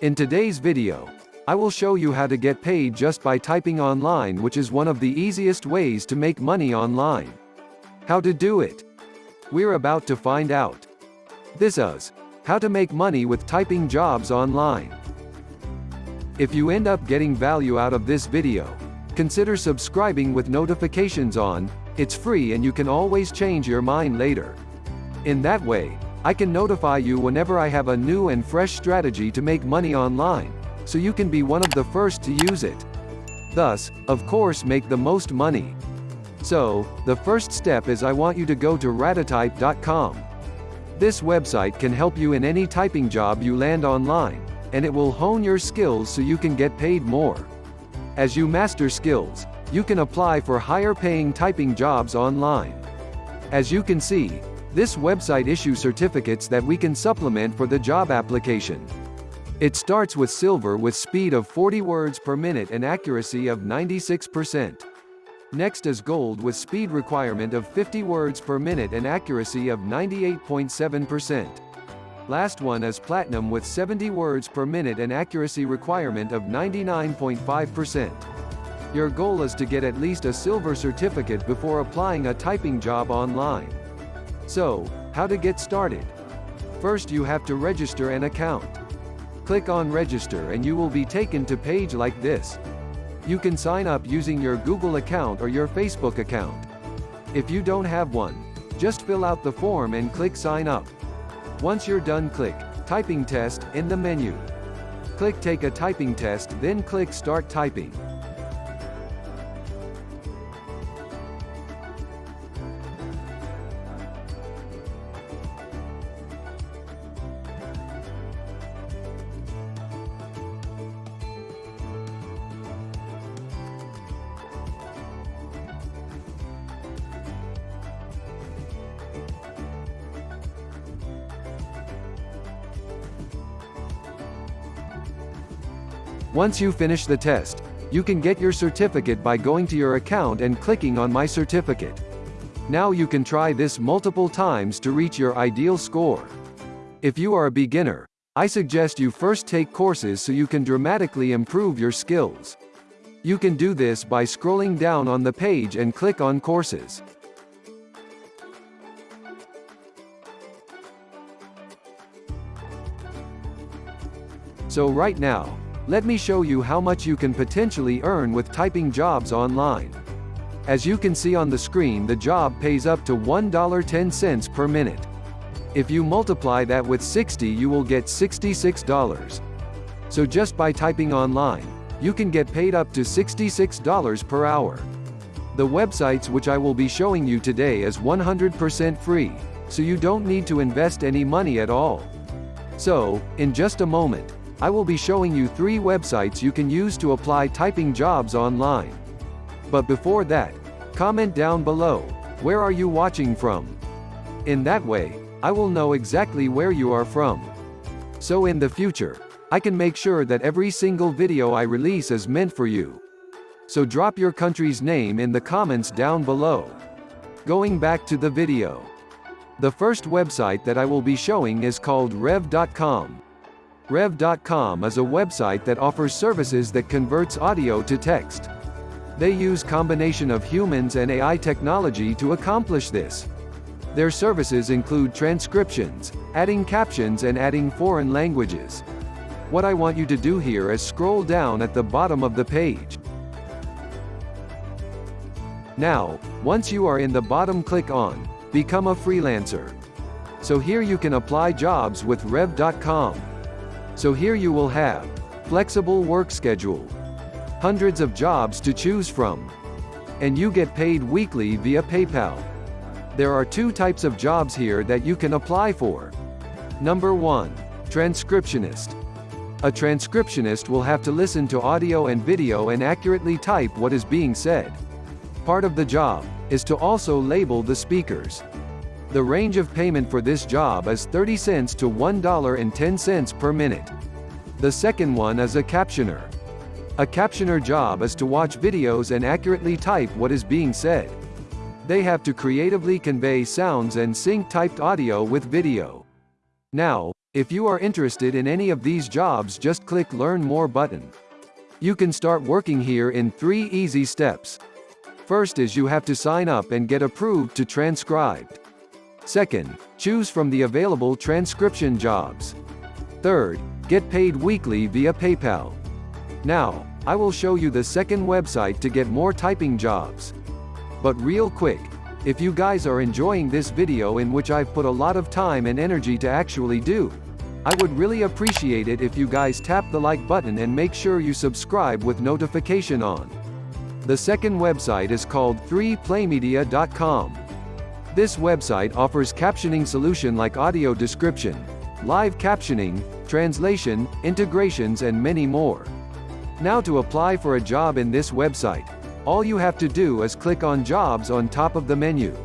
In today's video, I will show you how to get paid just by typing online which is one of the easiest ways to make money online. How to do it? We're about to find out. This is how to make money with typing jobs online. If you end up getting value out of this video, consider subscribing with notifications on, it's free and you can always change your mind later. In that way, I can notify you whenever I have a new and fresh strategy to make money online, so you can be one of the first to use it. Thus, of course make the most money. So, the first step is I want you to go to ratatype.com. This website can help you in any typing job you land online, and it will hone your skills so you can get paid more. As you master skills, you can apply for higher paying typing jobs online. As you can see, this website issues certificates that we can supplement for the job application. It starts with silver with speed of 40 words per minute and accuracy of 96%. Next is gold with speed requirement of 50 words per minute and accuracy of 98.7%. Last one is platinum with 70 words per minute and accuracy requirement of 99.5%. Your goal is to get at least a silver certificate before applying a typing job online. So, how to get started? First you have to register an account. Click on register and you will be taken to page like this. You can sign up using your Google account or your Facebook account. If you don't have one, just fill out the form and click sign up. Once you're done click typing test in the menu. Click take a typing test then click start typing. Once you finish the test, you can get your certificate by going to your account and clicking on My Certificate. Now you can try this multiple times to reach your ideal score. If you are a beginner, I suggest you first take courses so you can dramatically improve your skills. You can do this by scrolling down on the page and click on Courses. So right now, let me show you how much you can potentially earn with typing jobs online. As you can see on the screen the job pays up to $1.10 per minute. If you multiply that with 60 you will get $66. So just by typing online, you can get paid up to $66 per hour. The websites which I will be showing you today is 100% free, so you don't need to invest any money at all. So, in just a moment, I will be showing you three websites you can use to apply typing jobs online. But before that, comment down below, where are you watching from? In that way, I will know exactly where you are from. So in the future, I can make sure that every single video I release is meant for you. So drop your country's name in the comments down below. Going back to the video. The first website that I will be showing is called rev.com. Rev.com is a website that offers services that converts audio to text. They use combination of humans and AI technology to accomplish this. Their services include transcriptions, adding captions and adding foreign languages. What I want you to do here is scroll down at the bottom of the page. Now, once you are in the bottom click on, Become a Freelancer. So here you can apply jobs with Rev.com. So here you will have flexible work schedule, hundreds of jobs to choose from, and you get paid weekly via PayPal. There are two types of jobs here that you can apply for. Number 1. Transcriptionist. A transcriptionist will have to listen to audio and video and accurately type what is being said. Part of the job is to also label the speakers. The range of payment for this job is 30 cents to $1.10 per minute. The second one is a captioner. A captioner job is to watch videos and accurately type what is being said. They have to creatively convey sounds and sync typed audio with video. Now, If you are interested in any of these jobs just click Learn More button. You can start working here in three easy steps. First is you have to sign up and get approved to transcribed. Second, choose from the available transcription jobs. Third, get paid weekly via PayPal. Now, I will show you the second website to get more typing jobs. But real quick, if you guys are enjoying this video in which I've put a lot of time and energy to actually do, I would really appreciate it if you guys tap the like button and make sure you subscribe with notification on. The second website is called 3playmedia.com. This website offers captioning solution like audio description, live captioning, translation, integrations and many more. Now to apply for a job in this website, all you have to do is click on Jobs on top of the menu.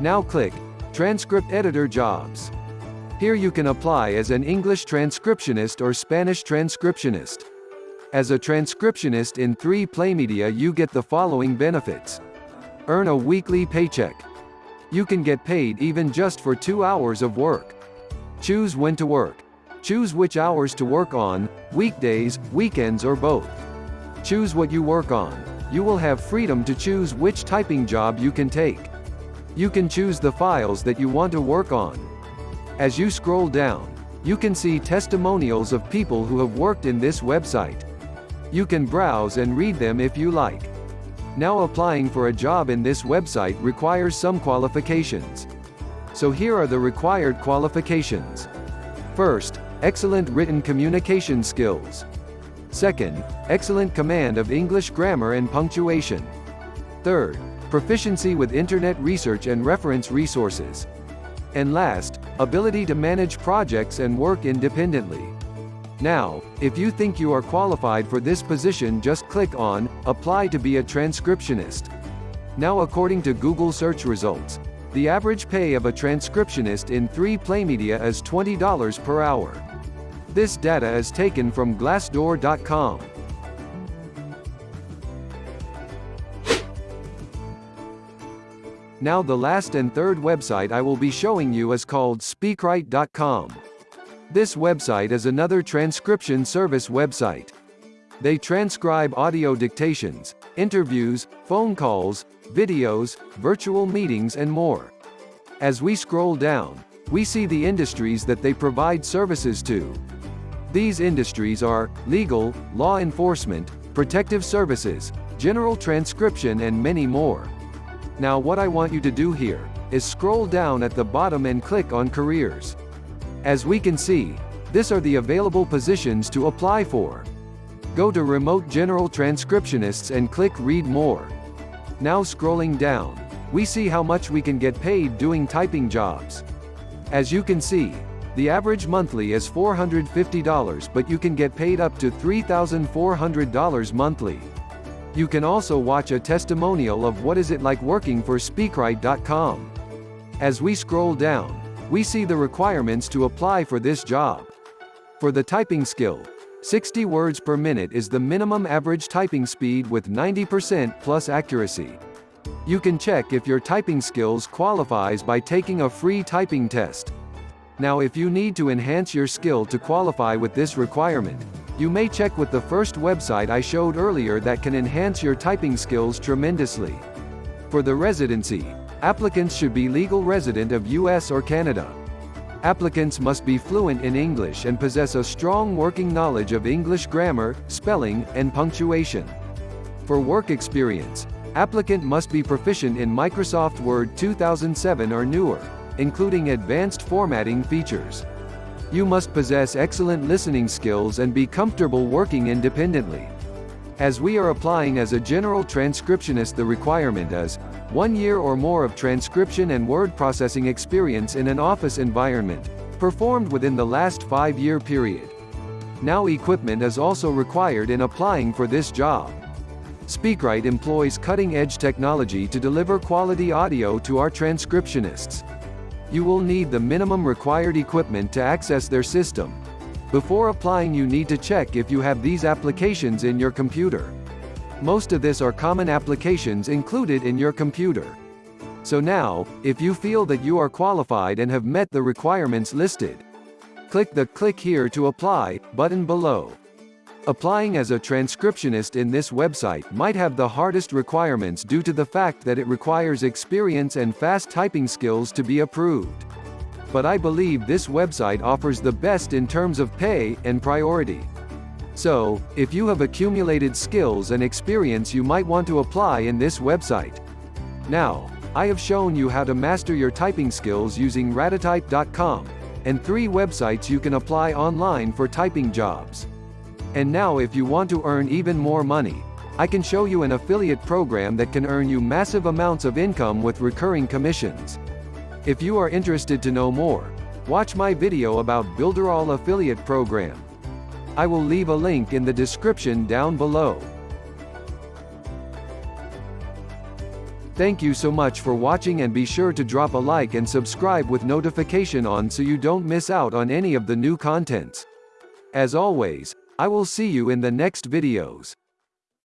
Now click Transcript Editor Jobs. Here you can apply as an English transcriptionist or Spanish transcriptionist. As a transcriptionist in 3 Playmedia you get the following benefits. Earn a weekly paycheck. You can get paid even just for 2 hours of work. Choose when to work. Choose which hours to work on, weekdays, weekends or both. Choose what you work on. You will have freedom to choose which typing job you can take. You can choose the files that you want to work on. As you scroll down, you can see testimonials of people who have worked in this website. You can browse and read them if you like. Now applying for a job in this website requires some qualifications. So here are the required qualifications. First, excellent written communication skills. Second, excellent command of English grammar and punctuation. Third, proficiency with internet research and reference resources. And last, ability to manage projects and work independently. Now, if you think you are qualified for this position just click on, Apply to be a transcriptionist. Now according to Google search results, the average pay of a transcriptionist in 3 Playmedia is $20 per hour. This data is taken from Glassdoor.com. Now the last and third website I will be showing you is called Speakwrite.com. This website is another transcription service website. They transcribe audio dictations, interviews, phone calls, videos, virtual meetings and more. As we scroll down, we see the industries that they provide services to. These industries are, legal, law enforcement, protective services, general transcription and many more. Now what I want you to do here, is scroll down at the bottom and click on Careers. As we can see, this are the available positions to apply for. Go to Remote General Transcriptionists and click Read More. Now scrolling down, we see how much we can get paid doing typing jobs. As you can see, the average monthly is $450 but you can get paid up to $3,400 monthly. You can also watch a testimonial of what is it like working for Speakwrite.com. As we scroll down, we see the requirements to apply for this job. For the typing skill, 60 words per minute is the minimum average typing speed with 90% plus accuracy. You can check if your typing skills qualifies by taking a free typing test. Now if you need to enhance your skill to qualify with this requirement, you may check with the first website I showed earlier that can enhance your typing skills tremendously. For the residency, applicants should be legal resident of US or Canada. Applicants must be fluent in English and possess a strong working knowledge of English grammar, spelling, and punctuation. For work experience, applicant must be proficient in Microsoft Word 2007 or newer, including advanced formatting features. You must possess excellent listening skills and be comfortable working independently. As we are applying as a general transcriptionist the requirement is, one year or more of transcription and word processing experience in an office environment, performed within the last five-year period. Now equipment is also required in applying for this job. Speakwrite employs cutting-edge technology to deliver quality audio to our transcriptionists you will need the minimum required equipment to access their system. Before applying you need to check if you have these applications in your computer. Most of this are common applications included in your computer. So now, if you feel that you are qualified and have met the requirements listed, Click the Click Here to Apply button below. Applying as a transcriptionist in this website might have the hardest requirements due to the fact that it requires experience and fast typing skills to be approved. But I believe this website offers the best in terms of pay and priority. So, if you have accumulated skills and experience you might want to apply in this website. Now, I have shown you how to master your typing skills using ratatype.com, and three websites you can apply online for typing jobs. And now if you want to earn even more money, I can show you an affiliate program that can earn you massive amounts of income with recurring commissions. If you are interested to know more, watch my video about Builderall affiliate program. I will leave a link in the description down below. Thank you so much for watching and be sure to drop a like and subscribe with notification on so you don't miss out on any of the new contents. As always, I will see you in the next videos.